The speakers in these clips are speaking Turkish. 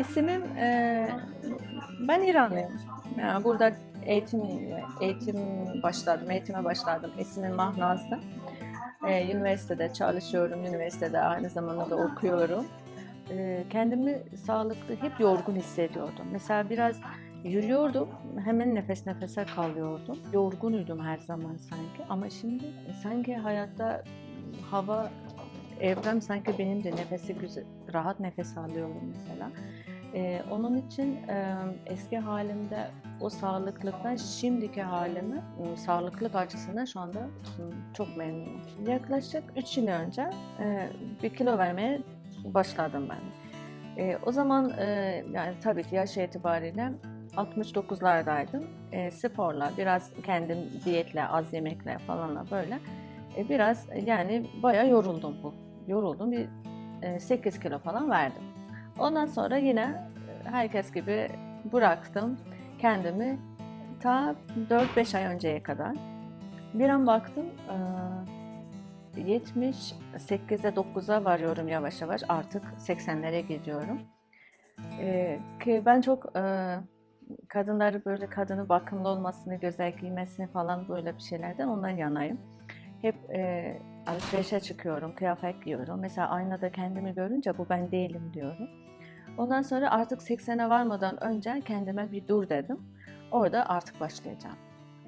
İsmim, e, ben İranlıyım. Yani burada eğitim eğitim başladım, eğitime başladım. İsmim Mahnaz'dı. E, üniversitede çalışıyorum, üniversitede aynı zamanda da okuyorum. E, kendimi sağlıklı, hep yorgun hissediyordum. Mesela biraz yürüyordum, hemen nefes nefese kalıyordum. Yorgunuydum her zaman sanki ama şimdi sanki hayatta hava Evren sanki benim de nefesi güzel, rahat nefes alıyorum mesela. Ee, onun için e, eski halimde o sağlıklıktan şimdiki halimi e, sağlıklık açısından şu anda e, çok memnunum. Yaklaşık 3 yıl önce e, bir kilo vermeye başladım ben. E, o zaman e, yani tabii ki yaş itibariyle 69'lardaydım. E, sporla, biraz kendim diyetle, az yemekle falanla böyle e, biraz yani bayağı yoruldum bu yoruldum. Bir 8 kilo falan verdim. Ondan sonra yine herkes gibi bıraktım kendimi ta 4-5 ay önceye kadar. Bir an baktım 78'e 9'a varıyorum yavaş yavaş artık 80'lere gidiyorum. Ki ben çok kadınları böyle kadını bakımlı olmasını, güzel giymesini falan böyle bir şeylerden ondan yanayım. Hep e, alışverişe çıkıyorum, kıyafet giyiyorum. Mesela aynada kendimi görünce bu ben değilim diyorum. Ondan sonra artık 80'e varmadan önce kendime bir dur dedim. Orada artık başlayacağım.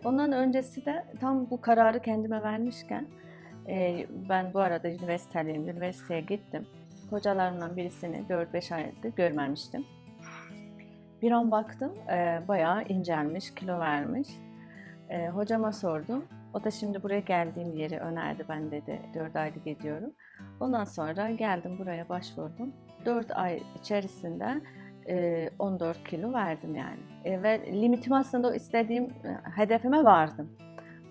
Ondan öncesi de tam bu kararı kendime vermişken e, ben bu arada üniversiteliyim, üniversiteye gittim. Hocalarımdan birisini 4-5 aydır görmemiştim. Bir an baktım e, bayağı incelmiş, kilo vermiş. E, hocama sordum. O da şimdi buraya geldiğim yeri önerdi. Ben dedi 4 aylık gidiyorum. Ondan sonra geldim buraya başvurdum. 4 ay içerisinde 14 e, kilo verdim yani. E, ve limitim aslında o istediğim e, hedefime vardım.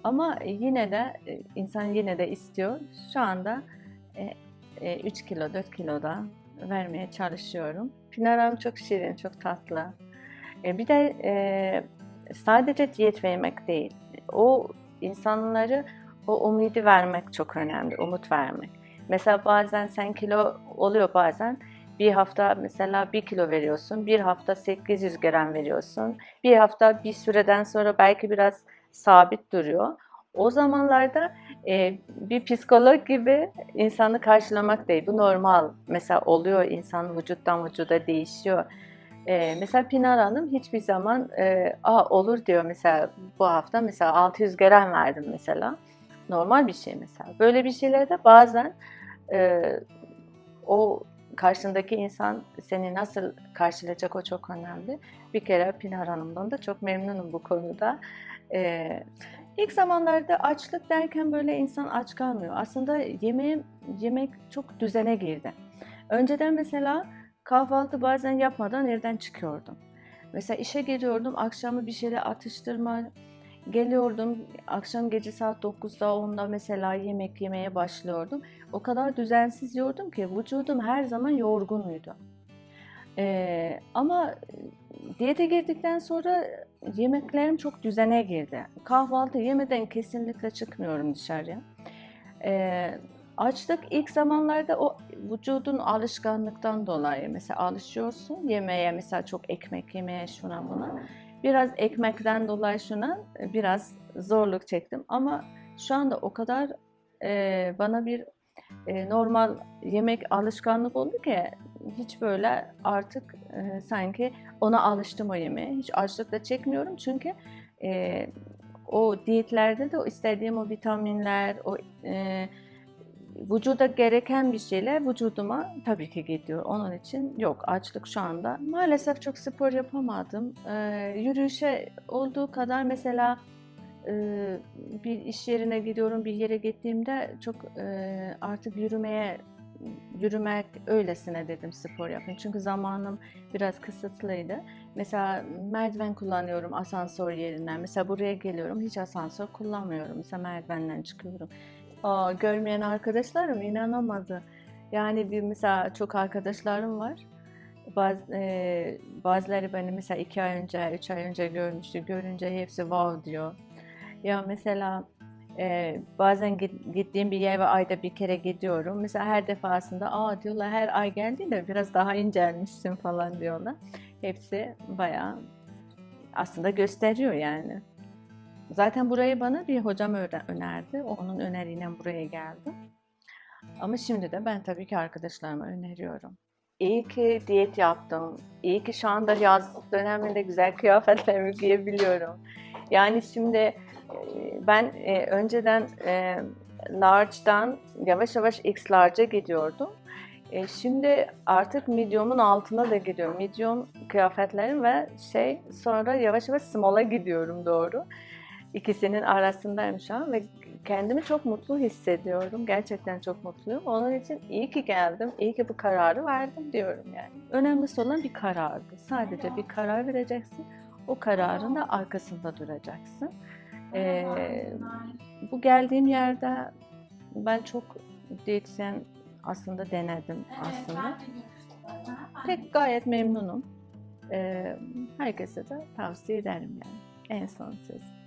Ama yine de insan yine de istiyor. Şu anda 3 kilo 4 kilo da vermeye çalışıyorum. Pınar çok şirin, çok tatlı. Bir de sadece diyet vermek değil. O insanları o umudu vermek çok önemli, umut vermek. Mesela bazen sen kilo oluyor bazen bir hafta mesela bir kilo veriyorsun, bir hafta 800 gram veriyorsun, bir hafta bir süreden sonra belki biraz sabit duruyor. O zamanlarda e, bir psikolog gibi insanı karşılamak değil. Bu normal. Mesela oluyor insan vücuttan vücuda değişiyor. Ee, mesela Pinar Hanım hiçbir zaman e, Aa, olur diyor mesela bu hafta mesela 600 gram verdim mesela. Normal bir şey mesela. Böyle bir şeylerde bazen e, o karşındaki insan seni nasıl karşılayacak o çok önemli. Bir kere Pinar Hanım'dan da çok memnunum bu konuda. Ee, ilk zamanlarda açlık derken böyle insan aç kalmıyor. Aslında yemeğim, yemek çok düzene girdi. Önceden mesela Kahvaltı bazen yapmadan evden çıkıyordum. Mesela işe geliyordum, akşamı bir şeyle atıştırma, geliyordum, akşam gece saat 9'da 10'da mesela yemek yemeye başlıyordum. O kadar düzensiz yiyordum ki vücudum her zaman yorgunuydu. Ee, ama diyete girdikten sonra yemeklerim çok düzene girdi. Kahvaltı yemeden kesinlikle çıkmıyorum dışarıya. Ee, Açlık ilk zamanlarda o vücudun alışkanlıktan dolayı mesela alışıyorsun yemeğe mesela çok ekmek yemeye şuna buna. Biraz ekmekten dolayı şuna biraz zorluk çektim ama şu anda o kadar e, bana bir e, normal yemek alışkanlık oldu ki hiç böyle artık e, sanki ona alıştım o yemeğe. Hiç açlık da çekmiyorum çünkü e, o diyetlerde de o istediğim o vitaminler, o e, vücuda gereken bir şeyler vücuduma tabii ki gidiyor. Onun için yok açlık şu anda. Maalesef çok spor yapamadım. Ee, yürüyüşe olduğu kadar mesela e, bir iş yerine gidiyorum, bir yere gittiğimde çok e, artık yürümeye yürümek öylesine dedim spor yapın. Çünkü zamanım biraz kısıtlıydı. Mesela merdiven kullanıyorum asansör yerinden. Mesela buraya geliyorum hiç asansör kullanmıyorum. Mesela merdivenden çıkıyorum. Aa, görmeyen arkadaşlarım inanamadı. Yani bir mesela çok arkadaşlarım var. Baz, e, bazıları beni mesela iki ay önce, üç ay önce görmüştü. Görünce hepsi wow diyor. Ya mesela Ee, bazen git- gittiğim bir yer ve ayda bir kere gidiyorum. Mesela her defasında aa diyorlar her ay geldiğinde biraz daha incelmişsin falan diyorlar. Hepsi bayağı aslında gösteriyor yani. Zaten burayı bana bir hocam önerdi. Onun öneriyle buraya geldim. Ama şimdi de ben tabii ki arkadaşlarıma öneriyorum. İyi ki diyet yaptım. İyi ki şu anda yaz döneminde güzel kıyafetlerimi giyebiliyorum. Yani şimdi ben önceden large'dan yavaş yavaş X large'a gidiyordum. Şimdi artık medium'un altına da gidiyorum. Medium kıyafetlerim ve şey sonra yavaş yavaş small'a gidiyorum doğru. İkisinin arasındayım şu ve kendimi çok mutlu hissediyorum. Gerçekten çok mutluyum. Onun için iyi ki geldim, iyi ki bu kararı verdim diyorum yani. Önemlisi olan bir karardı. Sadece bir karar vereceksin. O kararın da arkasında duracaksın. Ee, bu geldiğim yerde ben çok diyetisyen aslında denedim aslında. Pek gayet memnunum. Ee, herkese de tavsiye ederim yani. En son söz.